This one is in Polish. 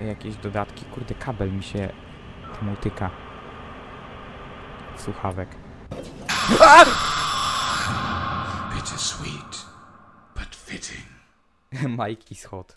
jakieś dodatki. Kurde, kabel mi się temu tyka. Słuchawek. Bittersweet, but fitting. Majki hot.